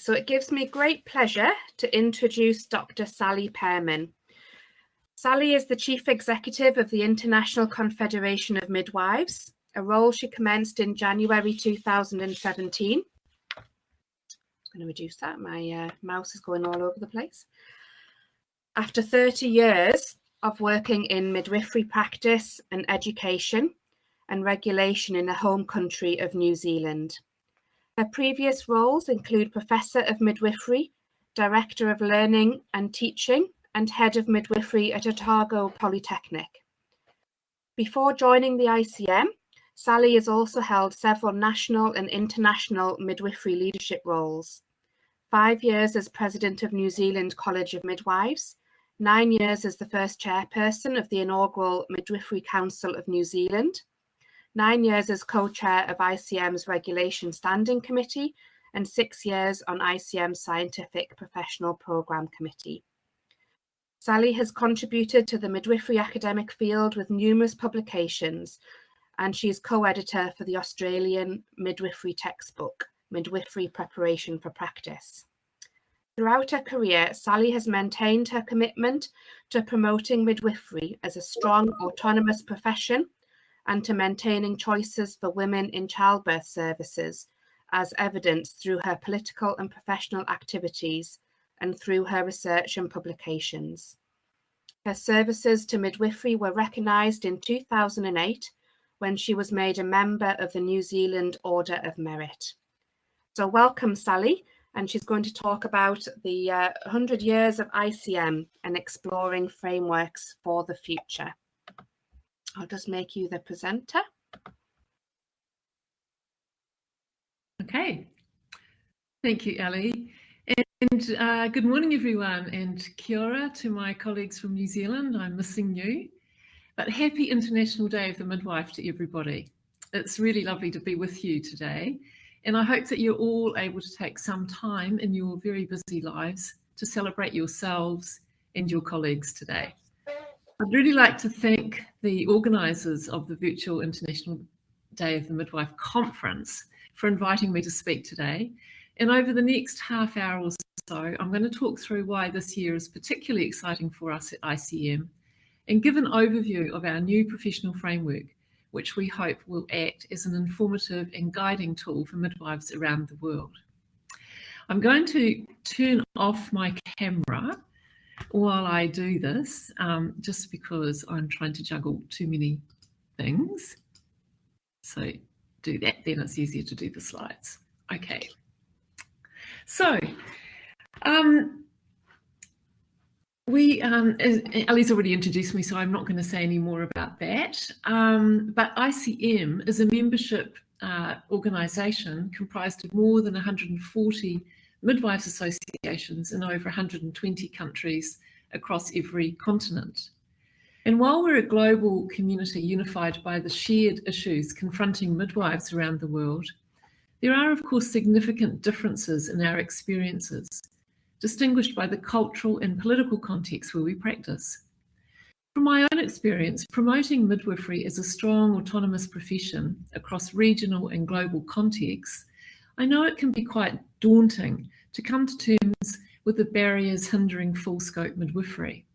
so it gives me great pleasure to introduce Dr. Sally Pairman. Sally is the Chief Executive of the International Confederation of Midwives, a role she commenced in January 2017. I'm going to reduce that, my uh, mouse is going all over the place. After 30 years of working in midwifery practice and education and regulation in the home country of New Zealand. Her previous roles include Professor of Midwifery, Director of Learning and Teaching, and Head of Midwifery at Otago Polytechnic. Before joining the ICM, Sally has also held several national and international midwifery leadership roles. Five years as President of New Zealand College of Midwives, nine years as the first chairperson of the inaugural Midwifery Council of New Zealand, nine years as co-chair of ICM's Regulation Standing Committee, and six years on ICM's Scientific Professional Programme Committee. Sally has contributed to the midwifery academic field with numerous publications, and she is co-editor for the Australian midwifery textbook, Midwifery Preparation for Practice. Throughout her career, Sally has maintained her commitment to promoting midwifery as a strong autonomous profession and to maintaining choices for women in childbirth services, as evidenced through her political and professional activities and through her research and publications. Her services to midwifery were recognised in 2008 when she was made a member of the New Zealand Order of Merit. So welcome, Sally, and she's going to talk about the uh, 100 years of ICM and exploring frameworks for the future. I'll just make you the presenter. Okay. Thank you, Ellie. And uh, good morning, everyone, and kia ora to my colleagues from New Zealand. I'm missing you. But happy International Day of the Midwife to everybody. It's really lovely to be with you today. And I hope that you're all able to take some time in your very busy lives to celebrate yourselves and your colleagues today. I'd really like to thank the organisers of the virtual International Day of the Midwife conference for inviting me to speak today. And over the next half hour or so, I'm going to talk through why this year is particularly exciting for us at ICM and give an overview of our new professional framework, which we hope will act as an informative and guiding tool for midwives around the world. I'm going to turn off my camera while I do this, um, just because I'm trying to juggle too many things. So do that, then it's easier to do the slides. Okay. So, um, we, um, already introduced me, so I'm not going to say any more about that. Um, but ICM is a membership uh, organisation comprised of more than 140 midwives associations in over 120 countries across every continent. And while we're a global community unified by the shared issues confronting midwives around the world, there are, of course, significant differences in our experiences, distinguished by the cultural and political context where we practice. From my own experience, promoting midwifery as a strong autonomous profession across regional and global contexts I know it can be quite daunting to come to terms with the barriers hindering full scope midwifery.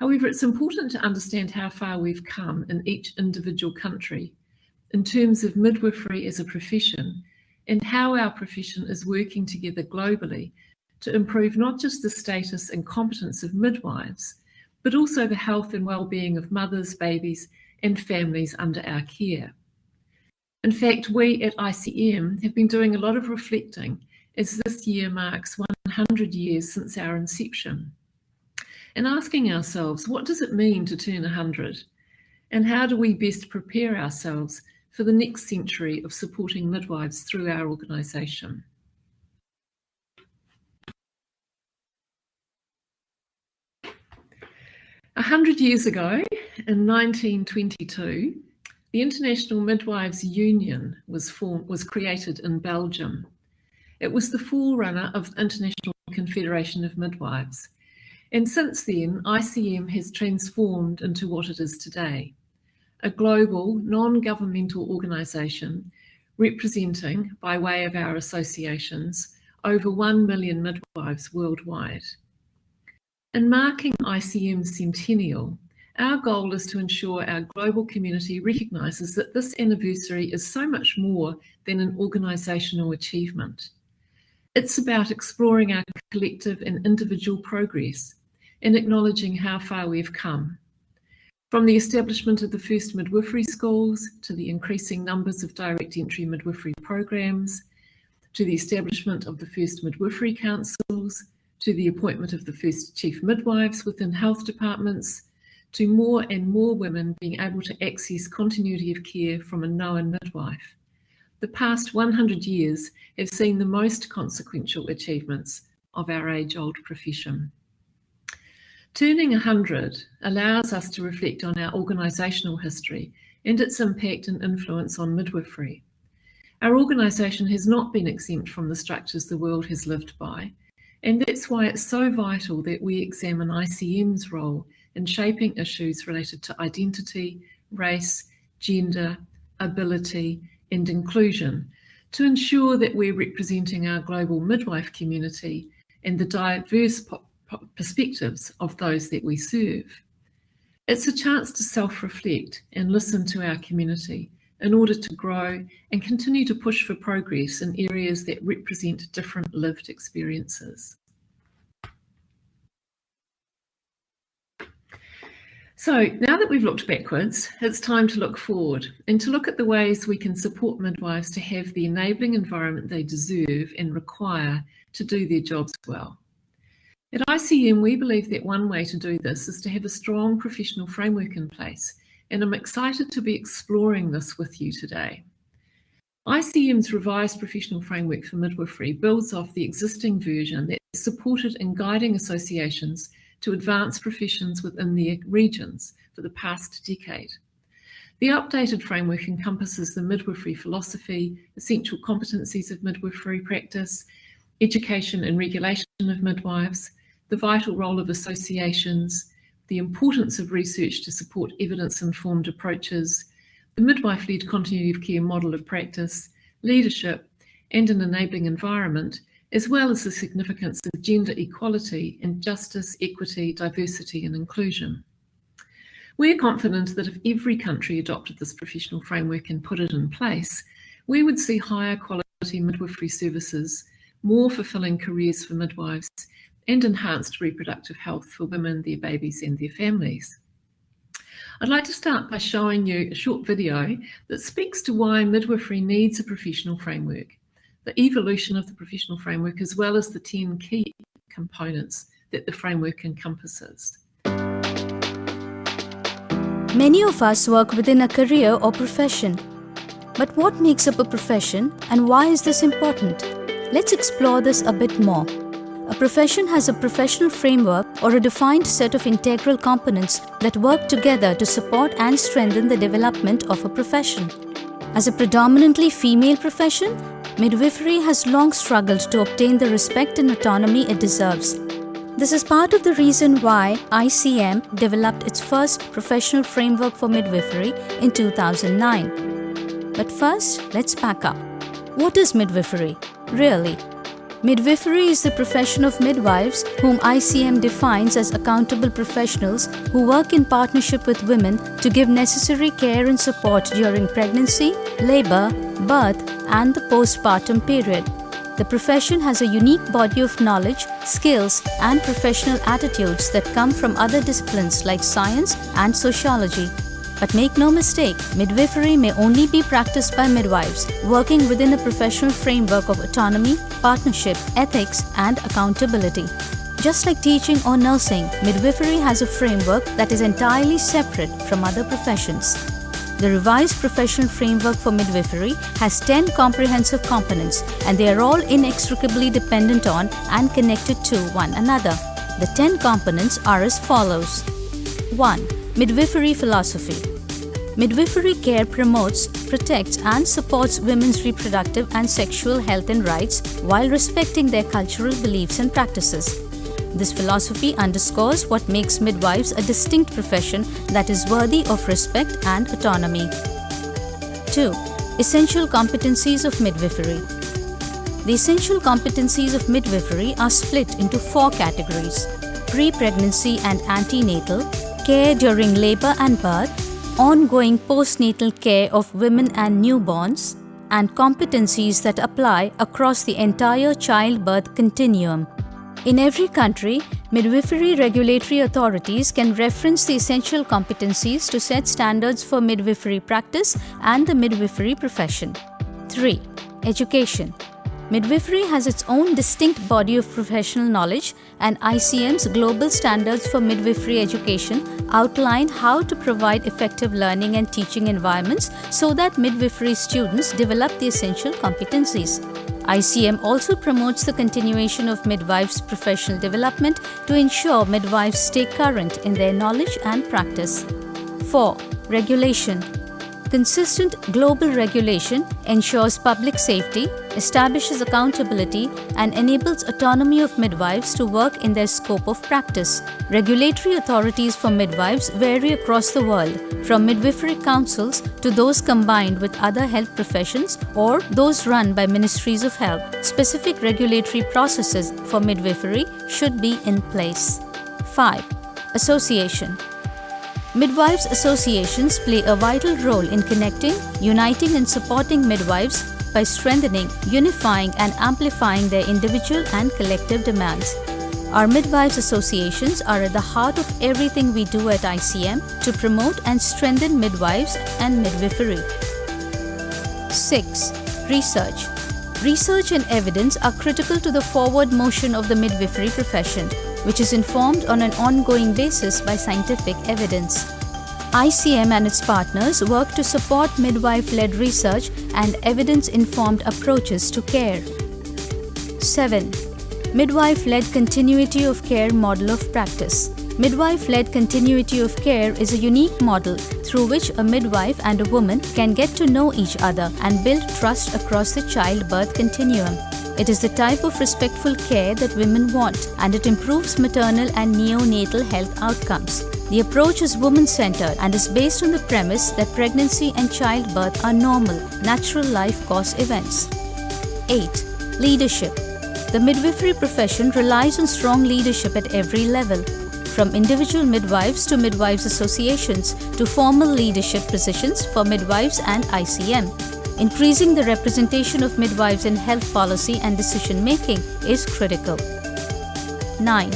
However, it's important to understand how far we've come in each individual country in terms of midwifery as a profession and how our profession is working together globally to improve not just the status and competence of midwives, but also the health and well-being of mothers, babies and families under our care. In fact, we at ICM have been doing a lot of reflecting as this year marks 100 years since our inception and asking ourselves, what does it mean to turn 100? And how do we best prepare ourselves for the next century of supporting midwives through our organisation? A hundred years ago, in 1922, the International Midwives Union was, formed, was created in Belgium. It was the forerunner of the International Confederation of Midwives. And since then, ICM has transformed into what it is today, a global non-governmental organisation representing, by way of our associations, over 1 million midwives worldwide. In marking ICM's centennial, our goal is to ensure our global community recognises that this anniversary is so much more than an organisational achievement. It's about exploring our collective and individual progress and acknowledging how far we've come. From the establishment of the first midwifery schools to the increasing numbers of direct entry midwifery programs, to the establishment of the first midwifery councils, to the appointment of the first chief midwives within health departments, to more and more women being able to access continuity of care from a known midwife. The past 100 years have seen the most consequential achievements of our age-old profession. Turning 100 allows us to reflect on our organisational history and its impact and influence on midwifery. Our organisation has not been exempt from the structures the world has lived by, and that's why it's so vital that we examine ICM's role in shaping issues related to identity, race, gender, ability, and inclusion to ensure that we're representing our global midwife community and the diverse perspectives of those that we serve. It's a chance to self-reflect and listen to our community in order to grow and continue to push for progress in areas that represent different lived experiences. So now that we've looked backwards, it's time to look forward and to look at the ways we can support midwives to have the enabling environment they deserve and require to do their jobs well. At ICM, we believe that one way to do this is to have a strong professional framework in place, and I'm excited to be exploring this with you today. ICM's revised professional framework for midwifery builds off the existing version that supported in guiding associations to advance professions within their regions for the past decade. The updated framework encompasses the midwifery philosophy, essential competencies of midwifery practice, education and regulation of midwives, the vital role of associations, the importance of research to support evidence-informed approaches, the midwife-led continuity of care model of practice, leadership, and an enabling environment, as well as the significance of gender equality and justice, equity, diversity and inclusion. We're confident that if every country adopted this professional framework and put it in place, we would see higher quality midwifery services, more fulfilling careers for midwives, and enhanced reproductive health for women, their babies and their families. I'd like to start by showing you a short video that speaks to why midwifery needs a professional framework, the evolution of the professional framework, as well as the 10 key components that the framework encompasses. Many of us work within a career or profession. But what makes up a profession and why is this important? Let's explore this a bit more. A profession has a professional framework or a defined set of integral components that work together to support and strengthen the development of a profession. As a predominantly female profession, midwifery has long struggled to obtain the respect and autonomy it deserves. This is part of the reason why ICM developed its first professional framework for midwifery in 2009. But first, let's back up. What is midwifery, really? Midwifery is the profession of midwives whom ICM defines as accountable professionals who work in partnership with women to give necessary care and support during pregnancy, labor, birth and the postpartum period. The profession has a unique body of knowledge, skills and professional attitudes that come from other disciplines like science and sociology. But make no mistake, midwifery may only be practiced by midwives working within a professional framework of autonomy, partnership, ethics, and accountability. Just like teaching or nursing, midwifery has a framework that is entirely separate from other professions. The revised professional framework for midwifery has 10 comprehensive components and they are all inextricably dependent on and connected to one another. The 10 components are as follows. 1. Midwifery philosophy. Midwifery care promotes, protects and supports women's reproductive and sexual health and rights while respecting their cultural beliefs and practices. This philosophy underscores what makes midwives a distinct profession that is worthy of respect and autonomy. 2. Essential competencies of midwifery. The essential competencies of midwifery are split into four categories pre pregnancy and antenatal, care during labor and birth, ongoing postnatal care of women and newborns, and competencies that apply across the entire childbirth continuum. In every country, midwifery regulatory authorities can reference the essential competencies to set standards for midwifery practice and the midwifery profession. 3. Education. Midwifery has its own distinct body of professional knowledge, and ICM's global standards for midwifery education outline how to provide effective learning and teaching environments so that midwifery students develop the essential competencies. ICM also promotes the continuation of midwives' professional development to ensure midwives stay current in their knowledge and practice. 4. Regulation Consistent global regulation ensures public safety, establishes accountability, and enables autonomy of midwives to work in their scope of practice. Regulatory authorities for midwives vary across the world, from midwifery councils to those combined with other health professions or those run by ministries of health. Specific regulatory processes for midwifery should be in place. 5. Association Midwives associations play a vital role in connecting, uniting, and supporting midwives by strengthening, unifying, and amplifying their individual and collective demands. Our midwives associations are at the heart of everything we do at ICM to promote and strengthen midwives and midwifery. 6. Research Research and evidence are critical to the forward motion of the midwifery profession which is informed on an ongoing basis by scientific evidence. ICM and its partners work to support midwife led research and evidence informed approaches to care. 7. Midwife led continuity of care model of practice. Midwife led continuity of care is a unique model through which a midwife and a woman can get to know each other and build trust across the childbirth continuum. It is the type of respectful care that women want and it improves maternal and neonatal health outcomes. The approach is woman centered and is based on the premise that pregnancy and childbirth are normal, natural life course events. 8. Leadership. The midwifery profession relies on strong leadership at every level, from individual midwives to midwives associations to formal leadership positions for midwives and ICM. Increasing the representation of midwives in health policy and decision making is critical. 9.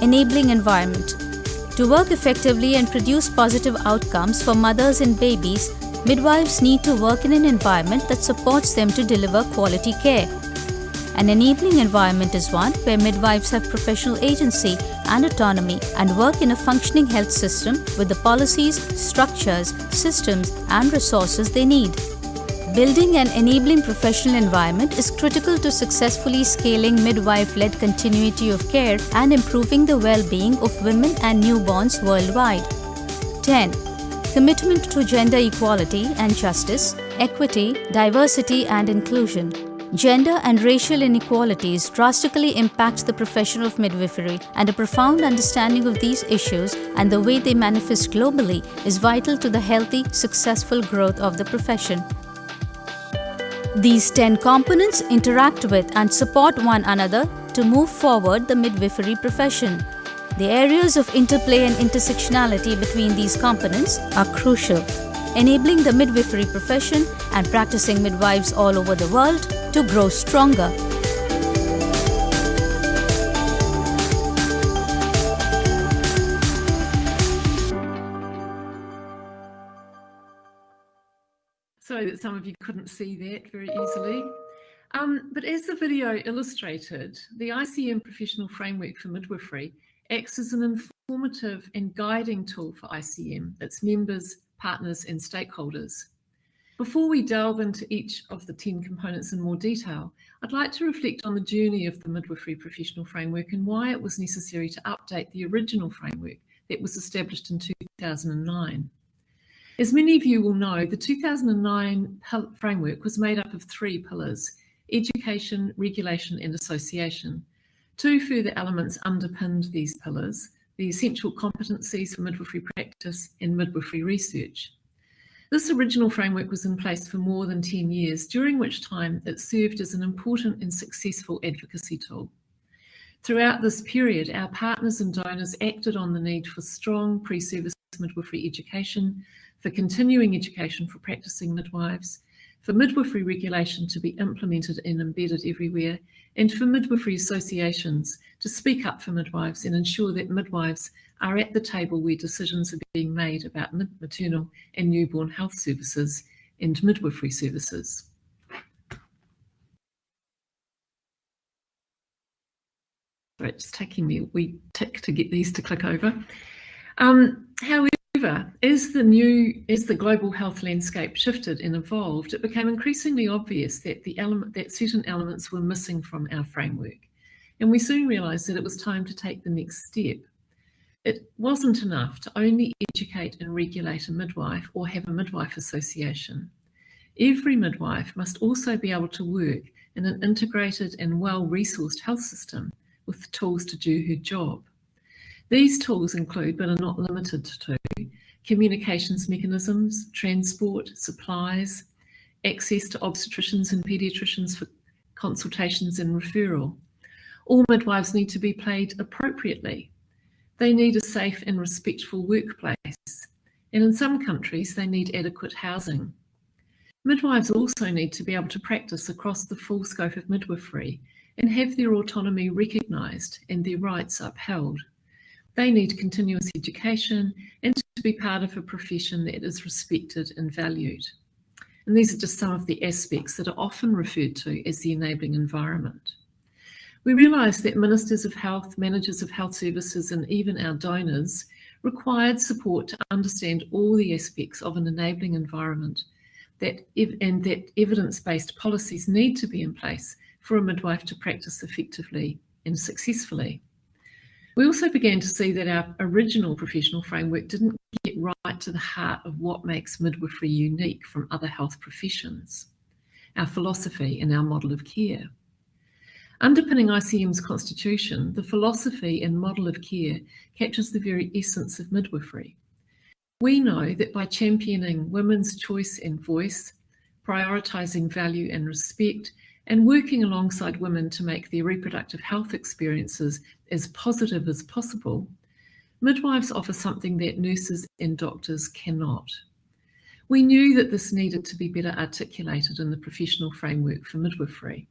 Enabling environment. To work effectively and produce positive outcomes for mothers and babies, midwives need to work in an environment that supports them to deliver quality care. An enabling environment is one where midwives have professional agency and autonomy and work in a functioning health system with the policies, structures, systems, and resources they need. Building an enabling professional environment is critical to successfully scaling midwife led continuity of care and improving the well being of women and newborns worldwide. 10. Commitment to gender equality and justice, equity, diversity, and inclusion. Gender and racial inequalities drastically impact the profession of midwifery, and a profound understanding of these issues and the way they manifest globally is vital to the healthy, successful growth of the profession. These 10 components interact with and support one another to move forward the midwifery profession. The areas of interplay and intersectionality between these components are crucial, enabling the midwifery profession and practicing midwives all over the world to grow stronger Sorry that some of you couldn't see that very easily. Um, but as the video illustrated, the ICM Professional Framework for Midwifery acts as an informative and guiding tool for ICM, its members, partners and stakeholders. Before we delve into each of the 10 components in more detail, I'd like to reflect on the journey of the Midwifery Professional Framework and why it was necessary to update the original framework that was established in 2009. As many of you will know, the 2009 framework was made up of three pillars, education, regulation and association. Two further elements underpinned these pillars, the essential competencies for midwifery practice and midwifery research. This original framework was in place for more than 10 years, during which time it served as an important and successful advocacy tool. Throughout this period, our partners and donors acted on the need for strong pre-service midwifery education, for continuing education for practicing midwives, for midwifery regulation to be implemented and embedded everywhere, and for midwifery associations to speak up for midwives and ensure that midwives are at the table where decisions are being made about maternal and newborn health services and midwifery services. It's taking me a wee tick to get these to click over. Um, however, as the new, as the global health landscape shifted and evolved, it became increasingly obvious that the element that certain elements were missing from our framework. And we soon realised that it was time to take the next step. It wasn't enough to only educate and regulate a midwife or have a midwife association. Every midwife must also be able to work in an integrated and well-resourced health system with tools to do her job. These tools include, but are not limited to, communications mechanisms, transport, supplies, access to obstetricians and paediatricians for consultations and referral. All midwives need to be paid appropriately. They need a safe and respectful workplace. And in some countries, they need adequate housing. Midwives also need to be able to practice across the full scope of midwifery and have their autonomy recognised and their rights upheld. They need continuous education and to be part of a profession that is respected and valued. And these are just some of the aspects that are often referred to as the enabling environment. We realise that ministers of health, managers of health services and even our donors required support to understand all the aspects of an enabling environment that and that evidence-based policies need to be in place for a midwife to practice effectively and successfully. We also began to see that our original professional framework didn't get right to the heart of what makes midwifery unique from other health professions, our philosophy and our model of care. Underpinning ICM's constitution, the philosophy and model of care captures the very essence of midwifery. We know that by championing women's choice and voice, prioritising value and respect, and working alongside women to make their reproductive health experiences as positive as possible, midwives offer something that nurses and doctors cannot. We knew that this needed to be better articulated in the professional framework for midwifery.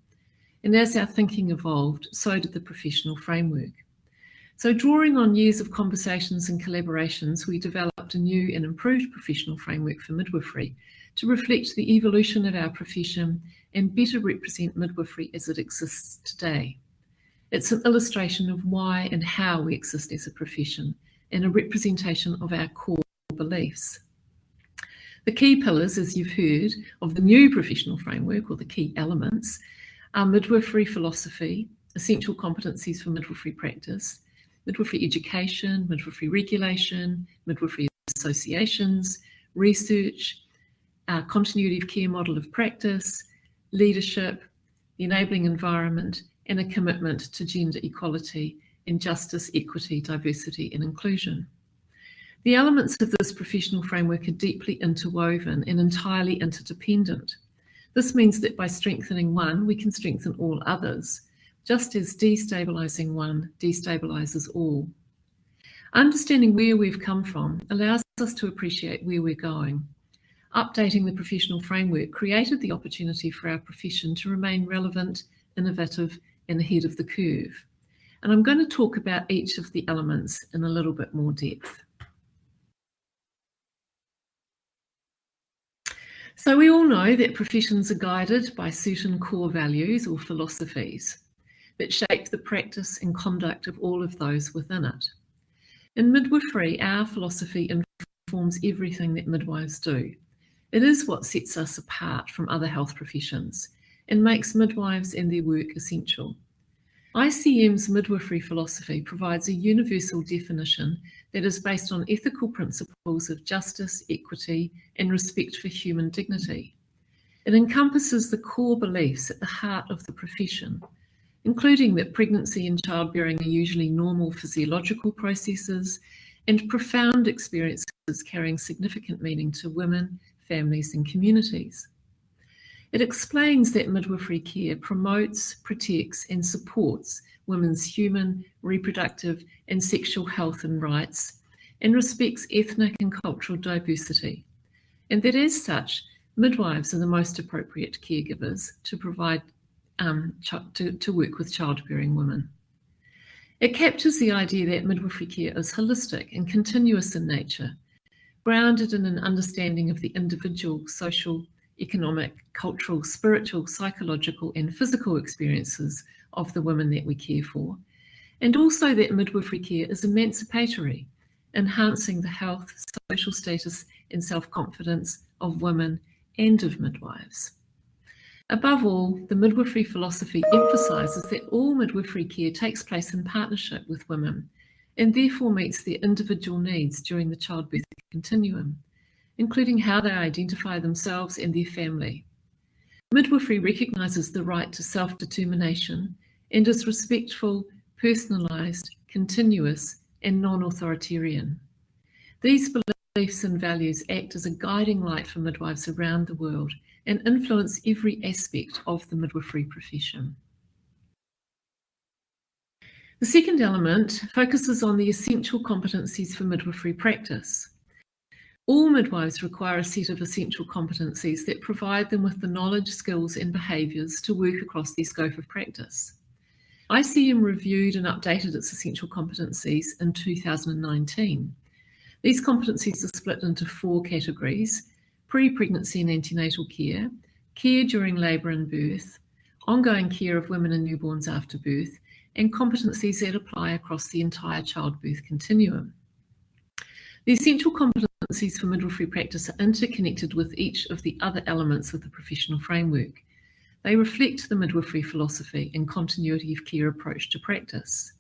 And as our thinking evolved, so did the professional framework. So drawing on years of conversations and collaborations, we developed a new and improved professional framework for midwifery to reflect the evolution of our profession and better represent midwifery as it exists today. It's an illustration of why and how we exist as a profession and a representation of our core beliefs. The key pillars, as you've heard, of the new professional framework, or the key elements, are midwifery philosophy, essential competencies for midwifery practice, midwifery education, midwifery regulation, midwifery associations, research, our continuity of care model of practice, leadership, the enabling environment, and a commitment to gender equality in justice, equity, diversity, and inclusion. The elements of this professional framework are deeply interwoven and entirely interdependent. This means that by strengthening one, we can strengthen all others, just as destabilizing one destabilizes all. Understanding where we've come from allows us to appreciate where we're going updating the professional framework created the opportunity for our profession to remain relevant, innovative and ahead of the curve. And I'm going to talk about each of the elements in a little bit more depth. So we all know that professions are guided by certain core values or philosophies that shape the practice and conduct of all of those within it. In midwifery, our philosophy informs everything that midwives do. It is what sets us apart from other health professions and makes midwives and their work essential. ICM's midwifery philosophy provides a universal definition that is based on ethical principles of justice, equity, and respect for human dignity. It encompasses the core beliefs at the heart of the profession, including that pregnancy and childbearing are usually normal physiological processes and profound experiences carrying significant meaning to women, families and communities. It explains that midwifery care promotes, protects and supports women's human, reproductive and sexual health and rights and respects ethnic and cultural diversity. And that as such, midwives are the most appropriate caregivers to provide um, to, to work with childbearing women. It captures the idea that midwifery care is holistic and continuous in nature, grounded in an understanding of the individual social, economic, cultural, spiritual, psychological and physical experiences of the women that we care for, and also that midwifery care is emancipatory, enhancing the health, social status and self-confidence of women and of midwives. Above all, the midwifery philosophy emphasises that all midwifery care takes place in partnership with women and therefore meets their individual needs during the childbirth continuum, including how they identify themselves and their family. Midwifery recognises the right to self-determination and is respectful, personalised, continuous and non-authoritarian. These beliefs and values act as a guiding light for midwives around the world and influence every aspect of the midwifery profession. The second element focuses on the essential competencies for midwifery practice. All midwives require a set of essential competencies that provide them with the knowledge, skills and behaviours to work across their scope of practice. ICM reviewed and updated its essential competencies in 2019. These competencies are split into four categories, pre-pregnancy and antenatal care, care during labour and birth, ongoing care of women and newborns after birth, and competencies that apply across the entire childbirth continuum. The essential competencies for midwifery practice are interconnected with each of the other elements of the professional framework. They reflect the midwifery philosophy and continuity of care approach to practice.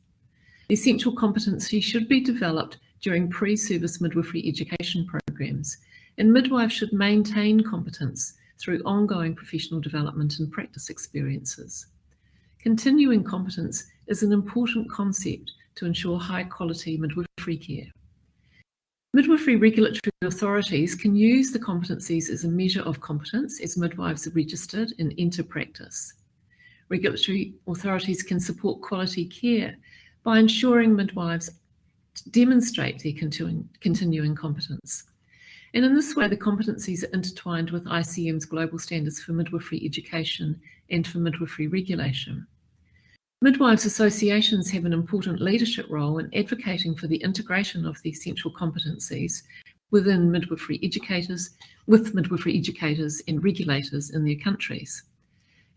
The essential competency should be developed during pre-service midwifery education programs and midwives should maintain competence through ongoing professional development and practice experiences. Continuing competence is an important concept to ensure high quality midwifery care. Midwifery regulatory authorities can use the competencies as a measure of competence as midwives are registered and enter practice. Regulatory authorities can support quality care by ensuring midwives demonstrate their continuing, continuing competence. And in this way, the competencies are intertwined with ICM's global standards for midwifery education and for midwifery regulation. Midwives associations have an important leadership role in advocating for the integration of the essential competencies within midwifery educators, with midwifery educators and regulators in their countries.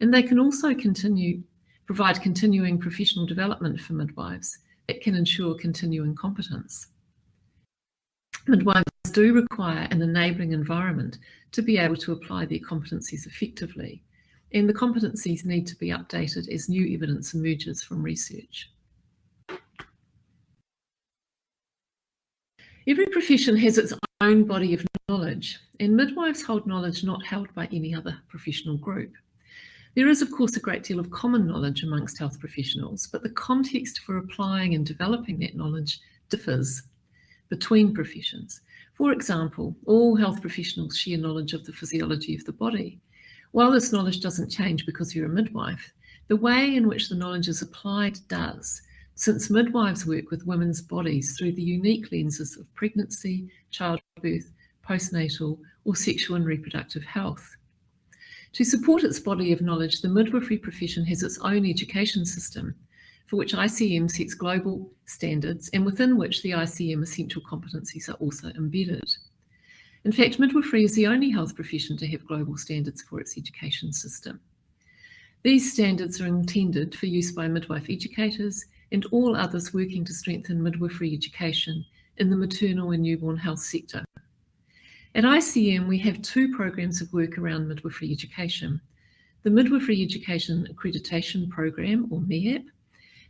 And they can also continue, provide continuing professional development for midwives that can ensure continuing competence. Midwives do require an enabling environment to be able to apply their competencies effectively, and the competencies need to be updated as new evidence emerges from research. Every profession has its own body of knowledge, and midwives hold knowledge not held by any other professional group. There is, of course, a great deal of common knowledge amongst health professionals, but the context for applying and developing that knowledge differs between professions. For example, all health professionals share knowledge of the physiology of the body. While this knowledge doesn't change because you're a midwife, the way in which the knowledge is applied does, since midwives work with women's bodies through the unique lenses of pregnancy, childbirth, postnatal, or sexual and reproductive health. To support its body of knowledge, the midwifery profession has its own education system, for which ICM sets global standards and within which the ICM essential competencies are also embedded. In fact, midwifery is the only health profession to have global standards for its education system. These standards are intended for use by midwife educators and all others working to strengthen midwifery education in the maternal and newborn health sector. At ICM, we have two programs of work around midwifery education. The Midwifery Education Accreditation Program, or MEAP,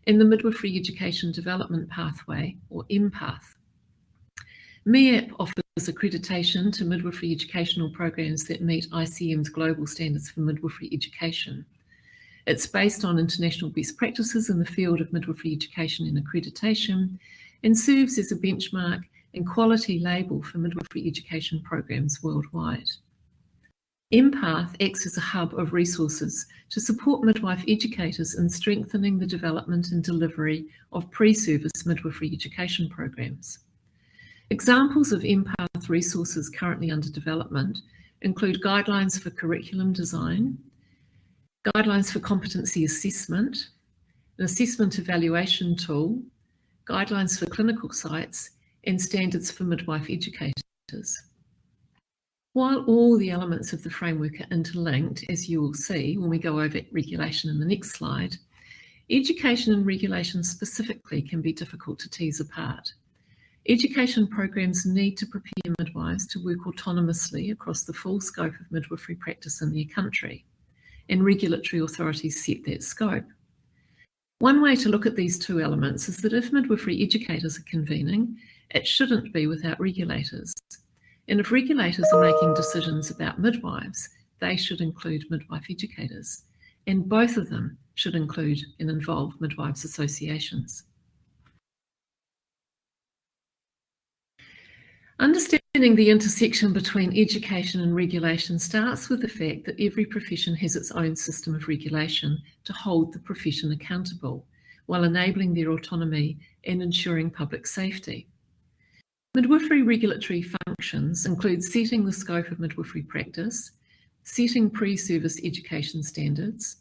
and the Midwifery Education Development Pathway, or MPATH. MEAP offers accreditation to midwifery educational programs that meet ICM's global standards for midwifery education. It's based on international best practices in the field of midwifery education and accreditation and serves as a benchmark and quality label for midwifery education programs worldwide. MPATH acts as a hub of resources to support midwife educators in strengthening the development and delivery of pre-service midwifery education programs. Examples of MPATH resources currently under development include guidelines for curriculum design, guidelines for competency assessment, an assessment evaluation tool, guidelines for clinical sites, and standards for midwife educators. While all the elements of the framework are interlinked, as you will see when we go over regulation in the next slide, education and regulation specifically can be difficult to tease apart. Education programs need to prepare midwives to work autonomously across the full scope of midwifery practice in their country, and regulatory authorities set that scope. One way to look at these two elements is that if midwifery educators are convening, it shouldn't be without regulators. And if regulators are making decisions about midwives, they should include midwife educators. And both of them should include and involve midwives associations. Understanding the intersection between education and regulation starts with the fact that every profession has its own system of regulation to hold the profession accountable, while enabling their autonomy and ensuring public safety. Midwifery regulatory functions include setting the scope of midwifery practice, setting pre-service education standards,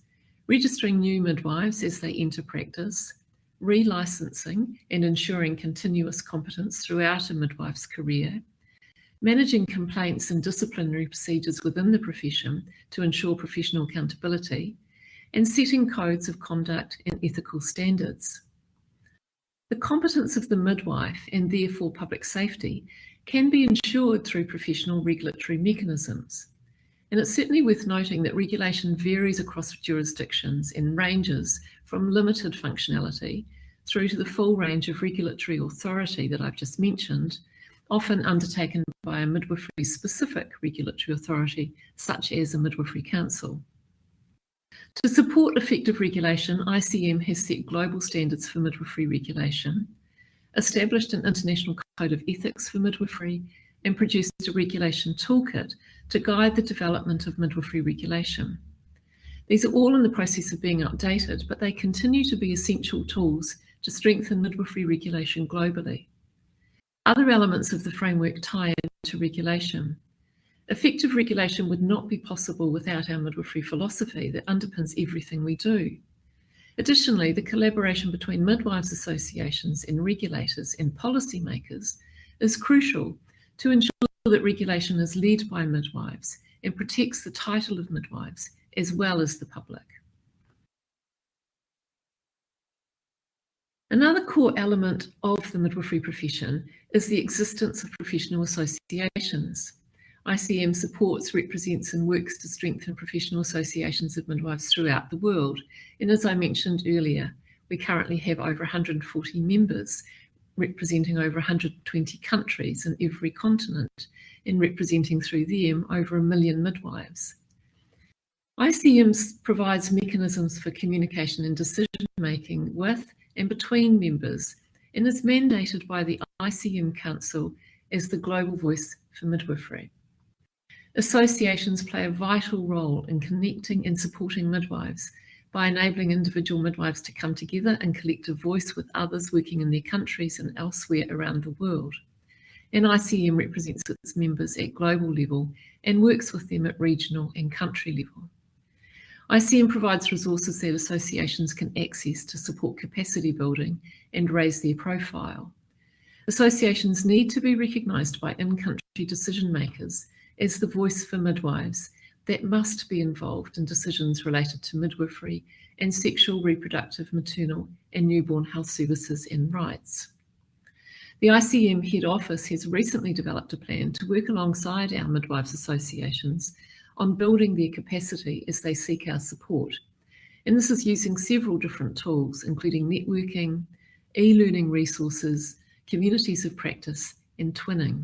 registering new midwives as they enter practice, relicensing and ensuring continuous competence throughout a midwife's career, managing complaints and disciplinary procedures within the profession to ensure professional accountability, and setting codes of conduct and ethical standards. The competence of the midwife and therefore public safety can be ensured through professional regulatory mechanisms. And it's certainly worth noting that regulation varies across jurisdictions and ranges from limited functionality through to the full range of regulatory authority that I've just mentioned, often undertaken by a midwifery specific regulatory authority, such as a midwifery council. To support effective regulation, ICM has set global standards for midwifery regulation, established an international code of ethics for midwifery, and produced a regulation toolkit to guide the development of midwifery regulation. These are all in the process of being updated, but they continue to be essential tools to strengthen midwifery regulation globally. Other elements of the framework tie into regulation. Effective regulation would not be possible without our midwifery philosophy that underpins everything we do. Additionally, the collaboration between midwives associations and regulators and policymakers is crucial to ensure that regulation is led by midwives and protects the title of midwives as well as the public. Another core element of the midwifery profession is the existence of professional associations. ICM supports, represents and works to strengthen professional associations of midwives throughout the world. And as I mentioned earlier, we currently have over 140 members representing over 120 countries in every continent and representing through them over a million midwives. ICM provides mechanisms for communication and decision making with and between members and is mandated by the ICM Council as the global voice for midwifery. Associations play a vital role in connecting and supporting midwives by enabling individual midwives to come together and collect a voice with others working in their countries and elsewhere around the world. And ICM represents its members at global level and works with them at regional and country level. ICM provides resources that associations can access to support capacity building and raise their profile. Associations need to be recognised by in-country decision makers as the voice for midwives that must be involved in decisions related to midwifery and sexual, reproductive, maternal and newborn health services and rights. The ICM head office has recently developed a plan to work alongside our midwives associations on building their capacity as they seek our support. And this is using several different tools, including networking, e-learning resources, communities of practice, and twinning.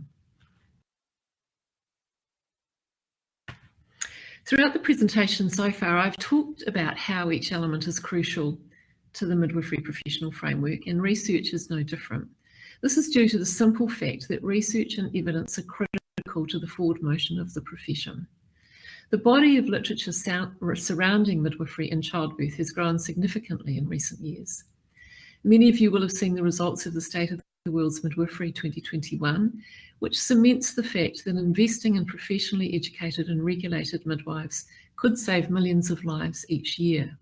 Throughout the presentation so far, I've talked about how each element is crucial to the midwifery professional framework, and research is no different. This is due to the simple fact that research and evidence are critical to the forward motion of the profession. The body of literature surrounding midwifery and childbirth has grown significantly in recent years. Many of you will have seen the results of the State of the World's Midwifery 2021, which cements the fact that investing in professionally educated and regulated midwives could save millions of lives each year.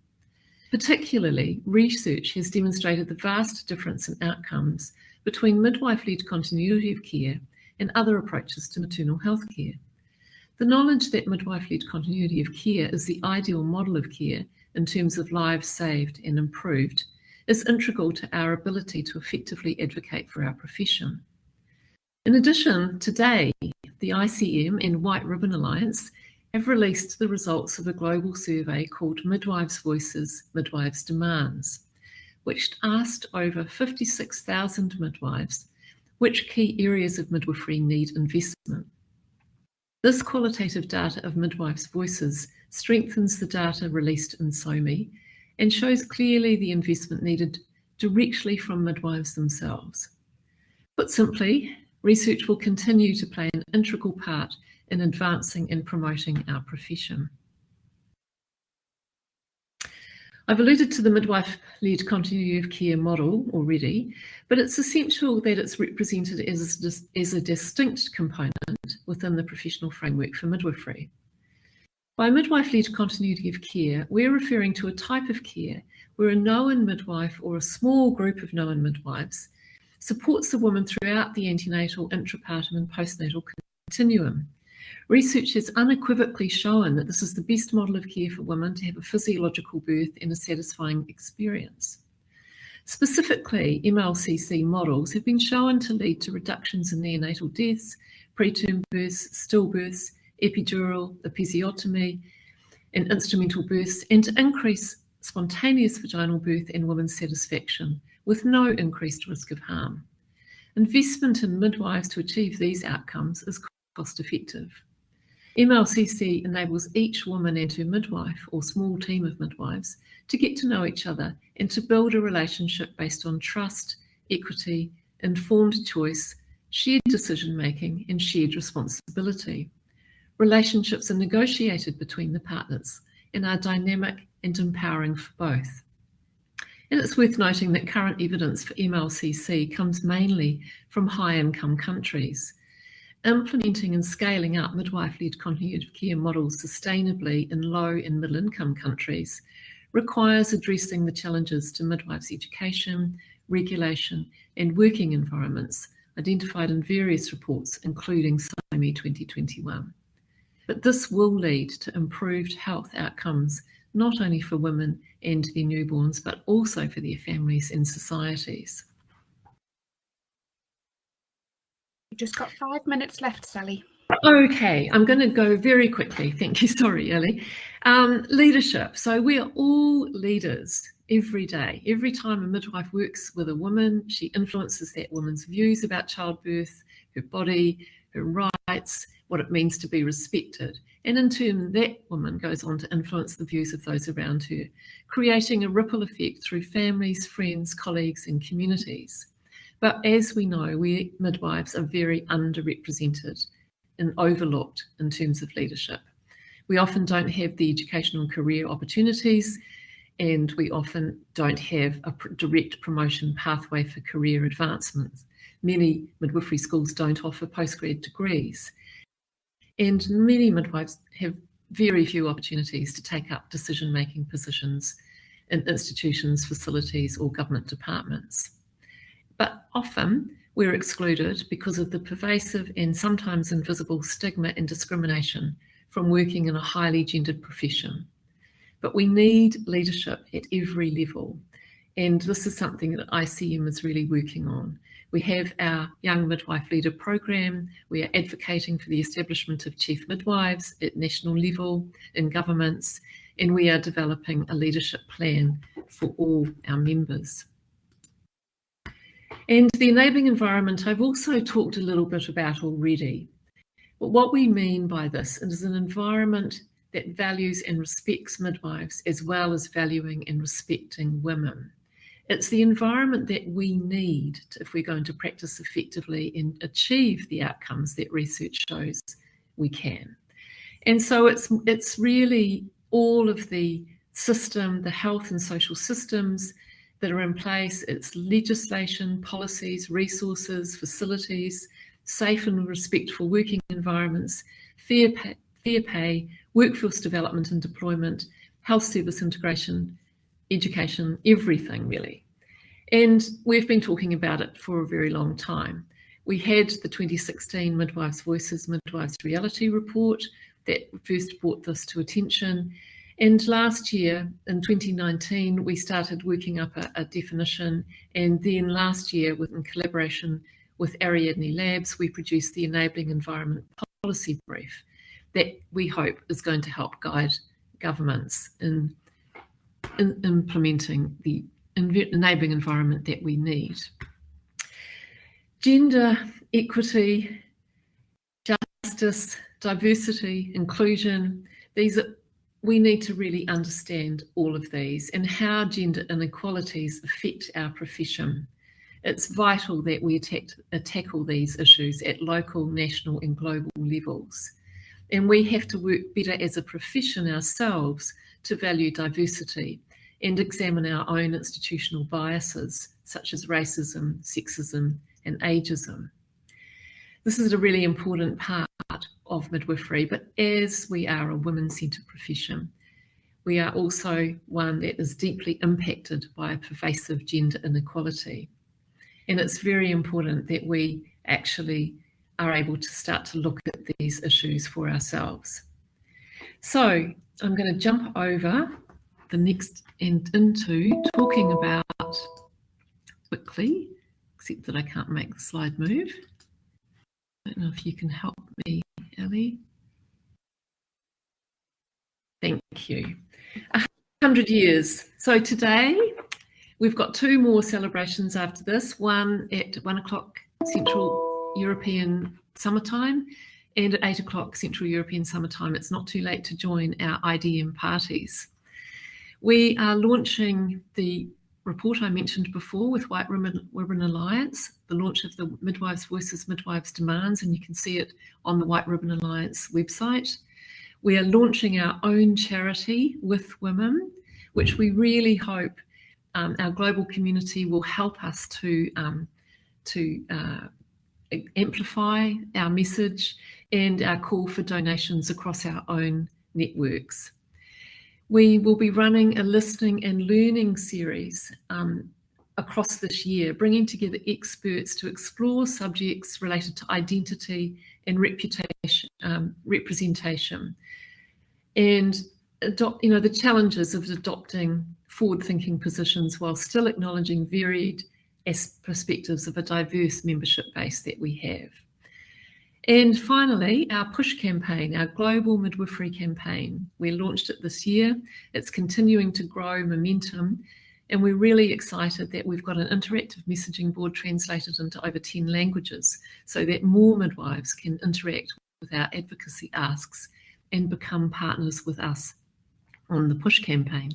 Particularly, research has demonstrated the vast difference in outcomes between midwife-led continuity of care and other approaches to maternal health care. The knowledge that midwife-led continuity of care is the ideal model of care in terms of lives saved and improved is integral to our ability to effectively advocate for our profession. In addition, today, the ICM and White Ribbon Alliance have released the results of a global survey called Midwives' Voices, Midwives' Demands, which asked over 56,000 midwives which key areas of midwifery need investment. This qualitative data of midwives' voices strengthens the data released in SoWMy and shows clearly the investment needed directly from midwives themselves. Put simply, research will continue to play an integral part in advancing and promoting our profession. I've alluded to the midwife-led continuity of care model already, but it's essential that it's represented as as a distinct component within the professional framework for midwifery. By midwife-led continuity of care, we're referring to a type of care where a known midwife or a small group of known midwives supports the woman throughout the antenatal, intrapartum and postnatal continuum. Research has unequivocally shown that this is the best model of care for women to have a physiological birth and a satisfying experience. Specifically, MLCC models have been shown to lead to reductions in neonatal deaths, preterm births, stillbirths, epidural, episiotomy, and instrumental births, and to increase spontaneous vaginal birth and women's satisfaction with no increased risk of harm. Investment in midwives to achieve these outcomes is cost effective. MLCC enables each woman and her midwife or small team of midwives to get to know each other and to build a relationship based on trust, equity, informed choice, shared decision making, and shared responsibility. Relationships are negotiated between the partners and are dynamic and empowering for both. And it's worth noting that current evidence for MLCC comes mainly from high income countries. Implementing and scaling up midwife-led continuity of care models sustainably in low and middle income countries requires addressing the challenges to midwives' education, regulation and working environments identified in various reports, including SoWMy 2021. But this will lead to improved health outcomes, not only for women and their newborns, but also for their families and societies. You've just got five minutes left, Sally. Okay, I'm going to go very quickly. Thank you. Sorry, Ellie. Um, leadership. So we are all leaders every day. Every time a midwife works with a woman, she influences that woman's views about childbirth, her body, her rights, what it means to be respected. And in turn, that woman goes on to influence the views of those around her, creating a ripple effect through families, friends, colleagues, and communities. But as we know, we midwives are very underrepresented and overlooked in terms of leadership. We often don't have the educational career opportunities and we often don't have a direct promotion pathway for career advancement. Many midwifery schools don't offer postgrad degrees. And many midwives have very few opportunities to take up decision-making positions in institutions, facilities or government departments. But often we're excluded because of the pervasive and sometimes invisible stigma and discrimination from working in a highly gendered profession. But we need leadership at every level. And this is something that ICM is really working on. We have our Young Midwife Leader program. We are advocating for the establishment of chief midwives at national level in governments, and we are developing a leadership plan for all our members. And the enabling environment I've also talked a little bit about already. But what we mean by this is an environment that values and respects midwives as well as valuing and respecting women. It's the environment that we need if we're going to practice effectively and achieve the outcomes that research shows we can. And so it's it's really all of the system, the health and social systems that are in place. It's legislation, policies, resources, facilities, safe and respectful working environments, fair pay, fair pay, workforce development and deployment, health service integration, education, everything really. And we've been talking about it for a very long time. We had the 2016 Midwives Voices, Midwives Reality report that first brought this to attention. And last year, in 2019, we started working up a, a definition. And then last year, with, in collaboration with Ariadne Labs, we produced the Enabling Environment Policy Brief that we hope is going to help guide governments in, in implementing the enabling environment that we need. Gender, equity, justice, diversity, inclusion, these are, we need to really understand all of these and how gender inequalities affect our profession. It's vital that we attack, tackle these issues at local, national and global levels. And we have to work better as a profession ourselves to value diversity and examine our own institutional biases, such as racism, sexism, and ageism. This is a really important part of midwifery, but as we are a women-centred profession, we are also one that is deeply impacted by pervasive gender inequality. And it's very important that we actually are able to start to look at these issues for ourselves. So I'm going to jump over the next and into talking about quickly, except that I can't make the slide move. I don't know if you can help me, Ellie. Thank you. A hundred years. So today we've got two more celebrations after this, one at one o'clock Central European summertime and at eight o'clock Central European summertime. It's not too late to join our IDM parties. We are launching the report I mentioned before with White Ribbon, Ribbon Alliance, the launch of the Midwives Voices, Midwives Demands, and you can see it on the White Ribbon Alliance website. We are launching our own charity with women, which we really hope um, our global community will help us to, um, to uh, amplify our message and our call for donations across our own networks. We will be running a listening and learning series um, across this year, bringing together experts to explore subjects related to identity and reputation, um, representation, and adopt, you know, the challenges of adopting forward-thinking positions while still acknowledging varied perspectives of a diverse membership base that we have. And finally, our push campaign, our global midwifery campaign. We launched it this year. It's continuing to grow momentum. And we're really excited that we've got an interactive messaging board translated into over 10 languages so that more midwives can interact with our advocacy asks and become partners with us on the push campaign.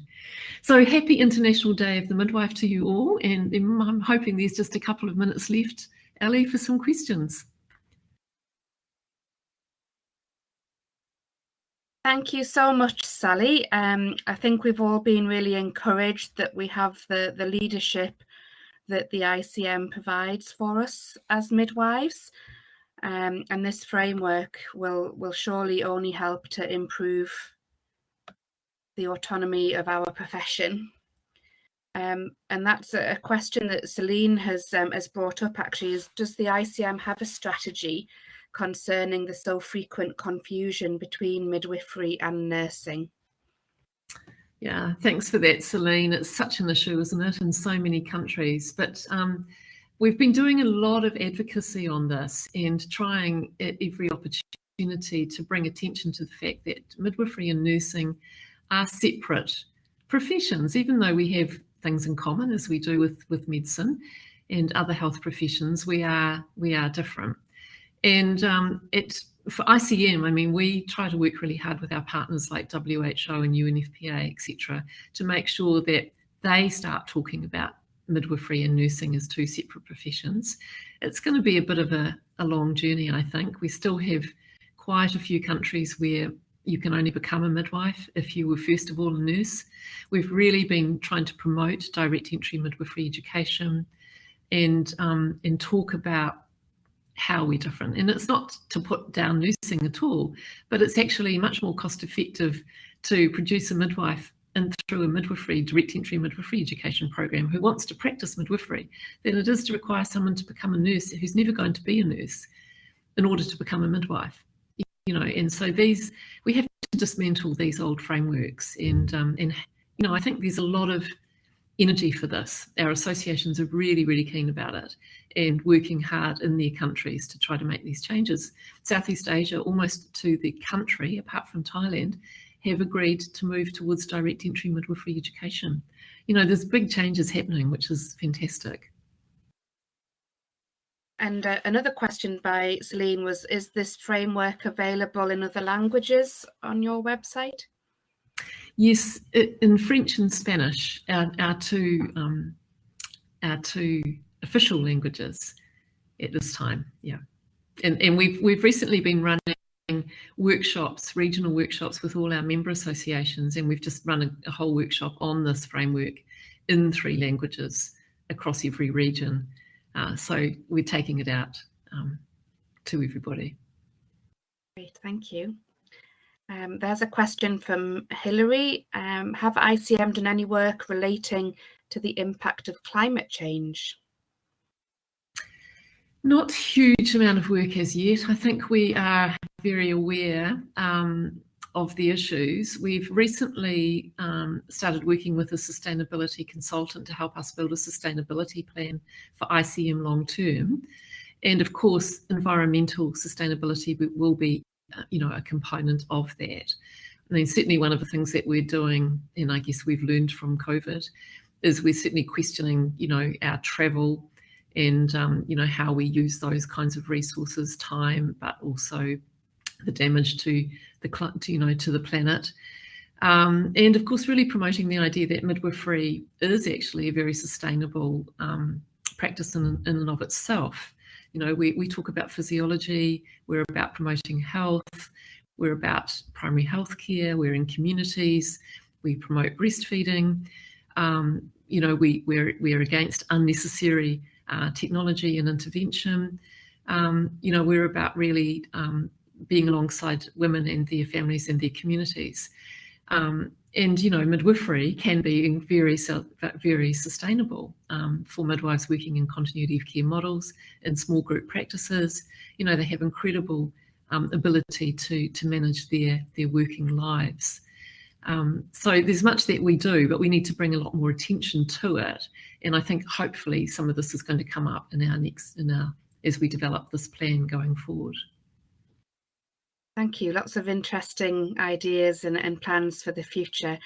So happy International Day of the Midwife to you all. And I'm hoping there's just a couple of minutes left, Ali, for some questions. Thank you so much, Sally. Um, I think we've all been really encouraged that we have the, the leadership that the ICM provides for us as midwives. Um, and this framework will, will surely only help to improve the autonomy of our profession. Um, and that's a question that Celine has um, has brought up actually is does the ICM have a strategy concerning the so frequent confusion between midwifery and nursing. Yeah, thanks for that, Celine. It's such an issue, isn't it, in so many countries. But um, we've been doing a lot of advocacy on this and trying at every opportunity to bring attention to the fact that midwifery and nursing are separate professions, even though we have things in common as we do with, with medicine and other health professions, we are we are different. And um, it's for ICM, I mean, we try to work really hard with our partners like WHO and UNFPA, etc., to make sure that they start talking about midwifery and nursing as two separate professions. It's going to be a bit of a, a long journey, I think. We still have quite a few countries where you can only become a midwife if you were first of all a nurse. We've really been trying to promote direct entry midwifery education and um, and talk about how we're different. And it's not to put down nursing at all, but it's actually much more cost effective to produce a midwife and through a midwifery, direct entry midwifery education program who wants to practice midwifery than it is to require someone to become a nurse who's never going to be a nurse in order to become a midwife. You know, and so these we have to dismantle these old frameworks and um, and you know I think there's a lot of energy for this. Our associations are really, really keen about it and working hard in their countries to try to make these changes. Southeast Asia, almost to the country, apart from Thailand, have agreed to move towards direct entry midwifery education. You know, there's big changes happening, which is fantastic. And uh, another question by Celine was, is this framework available in other languages on your website? Yes, in French and Spanish, our, our two um, our two official languages at this time. Yeah, and and we've we've recently been running workshops, regional workshops with all our member associations, and we've just run a, a whole workshop on this framework in three languages across every region. Uh, so we're taking it out um, to everybody. Great, thank you. Um, there's a question from Hilary. Um, have ICM done any work relating to the impact of climate change? Not huge amount of work as yet. I think we are very aware um, of the issues. We've recently um, started working with a sustainability consultant to help us build a sustainability plan for ICM long term. And of course, environmental sustainability will be uh, you know, a component of that. I mean, certainly one of the things that we're doing, and I guess we've learned from COVID, is we're certainly questioning, you know, our travel and, um, you know, how we use those kinds of resources, time, but also the damage to the, you know, to the planet. Um, and of course, really promoting the idea that midwifery is actually a very sustainable um, practice in, in and of itself. You know, we, we talk about physiology, we're about promoting health, we're about primary health care, we're in communities, we promote breastfeeding. Um, you know, we, we're, we're against unnecessary uh, technology and intervention. Um, you know, we're about really um, being alongside women and their families and their communities. Um, and you know midwifery can be very very sustainable um, for midwives working in continuity of care models and small group practices you know they have incredible um, ability to to manage their their working lives um, so there's much that we do but we need to bring a lot more attention to it and I think hopefully some of this is going to come up in our next in our as we develop this plan going forward. Thank you. Lots of interesting ideas and, and plans for the future.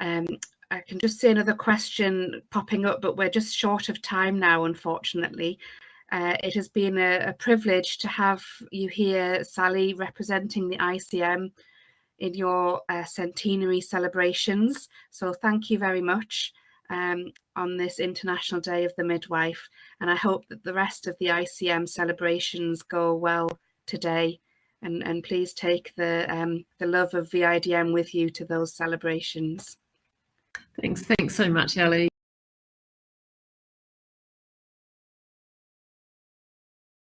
Um, I can just see another question popping up, but we're just short of time now, unfortunately. Uh, it has been a, a, privilege to have you here, Sally, representing the ICM in your uh, centenary celebrations. So thank you very much um, on this International Day of the Midwife. And I hope that the rest of the ICM celebrations go well today and, and please take the, um, the love of VIDM with you to those celebrations. Thanks, thanks so much, Ellie.